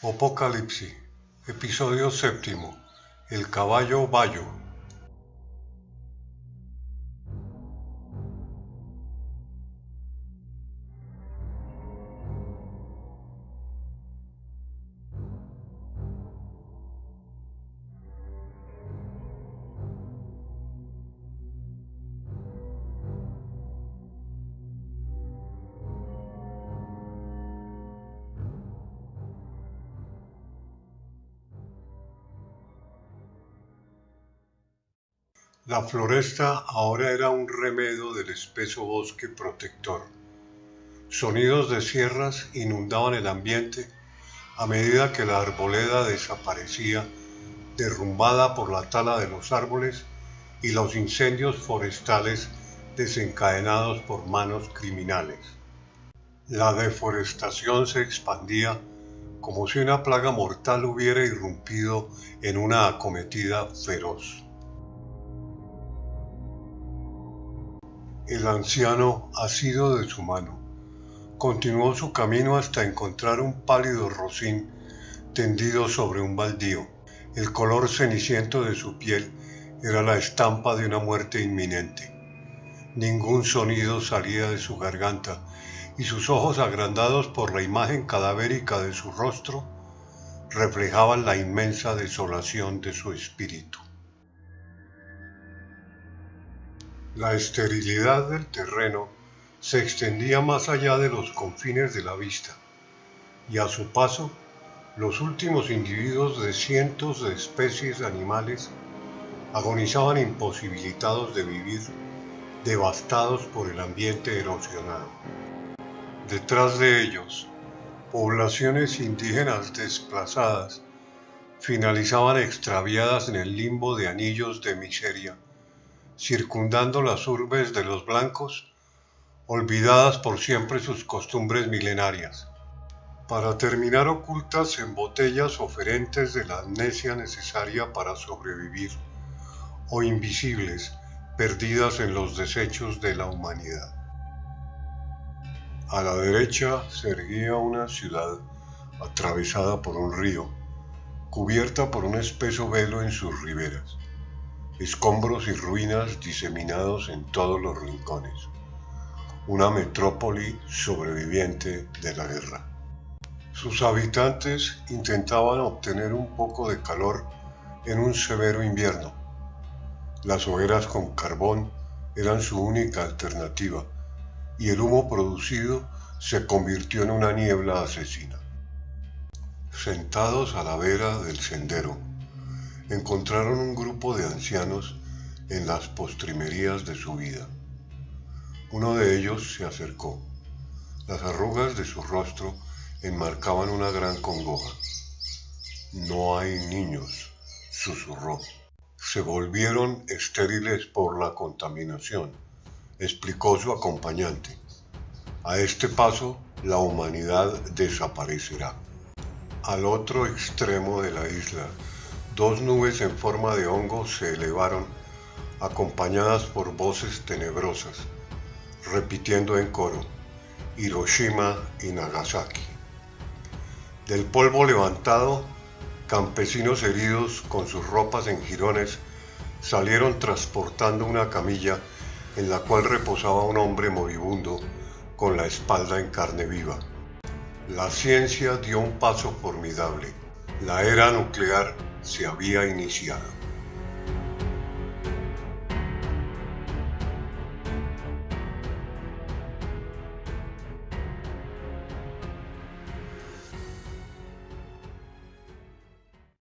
Apocalipsis, episodio séptimo, El caballo Bayo. La floresta ahora era un remedo del espeso bosque protector. Sonidos de sierras inundaban el ambiente a medida que la arboleda desaparecía, derrumbada por la tala de los árboles y los incendios forestales desencadenados por manos criminales. La deforestación se expandía como si una plaga mortal hubiera irrumpido en una acometida feroz. El anciano, asido de su mano, continuó su camino hasta encontrar un pálido rocín tendido sobre un baldío. El color ceniciento de su piel era la estampa de una muerte inminente. Ningún sonido salía de su garganta y sus ojos agrandados por la imagen cadavérica de su rostro reflejaban la inmensa desolación de su espíritu. La esterilidad del terreno se extendía más allá de los confines de la vista, y a su paso, los últimos individuos de cientos de especies animales agonizaban imposibilitados de vivir, devastados por el ambiente erosionado. Detrás de ellos, poblaciones indígenas desplazadas finalizaban extraviadas en el limbo de anillos de miseria circundando las urbes de los blancos, olvidadas por siempre sus costumbres milenarias, para terminar ocultas en botellas oferentes de la amnesia necesaria para sobrevivir, o invisibles, perdidas en los desechos de la humanidad. A la derecha se erguía una ciudad atravesada por un río, cubierta por un espeso velo en sus riberas escombros y ruinas diseminados en todos los rincones. Una metrópoli sobreviviente de la guerra. Sus habitantes intentaban obtener un poco de calor en un severo invierno. Las hogueras con carbón eran su única alternativa y el humo producido se convirtió en una niebla asesina. Sentados a la vera del sendero, encontraron un grupo de ancianos en las postrimerías de su vida. Uno de ellos se acercó. Las arrugas de su rostro enmarcaban una gran congoja. No hay niños, susurró. Se volvieron estériles por la contaminación, explicó su acompañante. A este paso, la humanidad desaparecerá. Al otro extremo de la isla, Dos nubes en forma de hongo se elevaron, acompañadas por voces tenebrosas, repitiendo en coro, Hiroshima y Nagasaki. Del polvo levantado, campesinos heridos con sus ropas en jirones salieron transportando una camilla en la cual reposaba un hombre moribundo con la espalda en carne viva. La ciencia dio un paso formidable. La era nuclear se había iniciado.